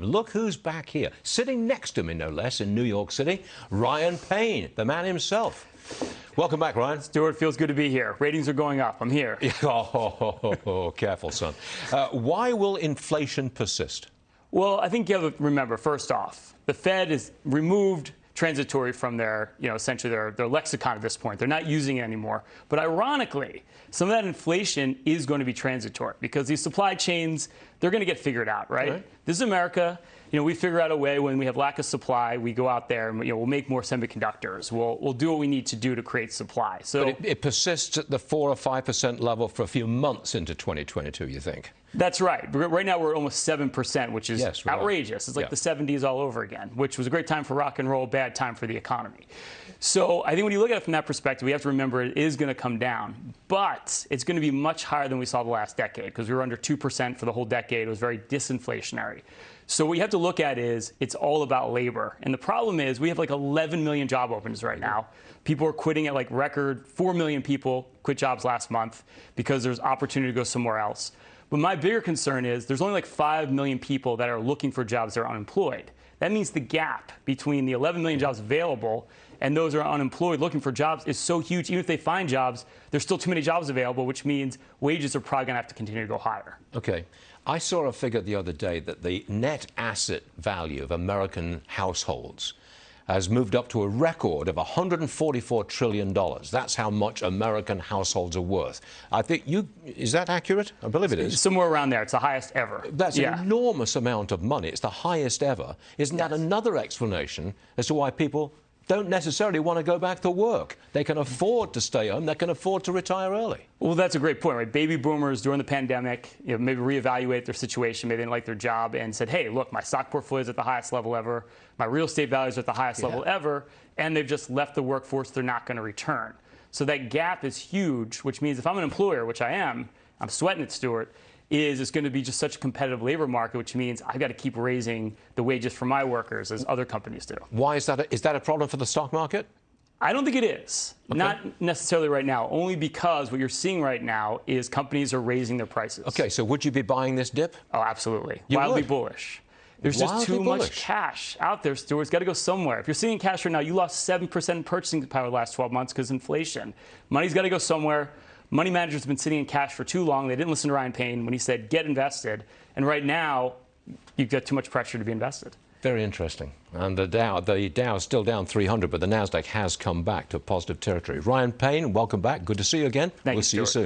live. Look who's back here, sitting next to me, no less, in New York City, Ryan Payne, the man himself. Welcome back, Ryan. Stuart, feels good to be here. Ratings are going up. I'm here. oh, careful, son. Uh, why will inflation persist? Well, I think you have to remember, first off, the Fed has removed transitory from their, you know, essentially their, their lexicon at this point. They're not using it anymore. But ironically, some of that inflation is going to be transitory because these supply chains, they're going to get figured out, right? right? This is America. You know, we figure out a way when we have lack of supply, we go out there and you know, we'll make more semiconductors. We'll, we'll do what we need to do to create supply. So but it, it persists at the 4 or 5% level for a few months into 2022, you think? That's right. Right now we're almost 7%, which is yes, outrageous. It's like yeah. the 70s all over again, which was a great time for rock and roll, bad time for the economy. So I think when you look at it from that perspective, we have to remember it is going to come down, but it's going to be much higher than we saw the last decade because we were under 2% for the whole decade. It was very disinflationary. So what you have to look at is it's all about labor. And the problem is we have like 11 million job openings right now. People are quitting at like record 4 million people quit jobs last month because there's opportunity to go somewhere else. But my bigger concern is there's only like 5 million people that are looking for jobs that are unemployed. That means the gap between the 11 million jobs available and those who are unemployed looking for jobs is so huge. Even if they find jobs, there's still too many jobs available, which means wages are probably going to have to continue to go higher. Okay. I saw a figure the other day that the net asset value of American households has moved up to a record of $144 trillion. That's how much American households are worth. I think you, is that accurate? I believe it is. Somewhere around there. It's the highest ever. That's yeah. an enormous amount of money. It's the highest ever. Isn't yes. that another explanation as to why people don't necessarily want to go back to work. They can afford to stay home. They can afford to retire early. Well, that's a great point, right? Baby boomers during the pandemic, you know, maybe reevaluate their situation. Maybe they didn't like their job and said, hey, look, my stock portfolio is at the highest level ever. My real estate values are at the highest yeah. level ever. And they've just left the workforce. They're not going to return. So that gap is huge, which means if I'm an employer, which I am, I'm sweating it, Stuart, is it's going to be just such a competitive labor market, which means I've got to keep raising the wages for my workers as other companies do. Why is that? A, is that a problem for the stock market? I don't think it is. Okay. Not necessarily right now, only because what you're seeing right now is companies are raising their prices. Okay, so would you be buying this dip? Oh, absolutely. You Wildly would. bullish. There's Wildly just too bullish. much cash out there, Stuart. It's got to go somewhere. If you're seeing cash right now, you lost 7% purchasing power the last 12 months because inflation. Money's got to go somewhere. Money managers have been sitting in cash for too long. They didn't listen to Ryan Payne when he said, get invested. And right now, you've got too much pressure to be invested. Very interesting. And the Dow, the Dow is still down 300, but the Nasdaq has come back to positive territory. Ryan Payne, welcome back. Good to see you again. Thank we'll you, see you soon.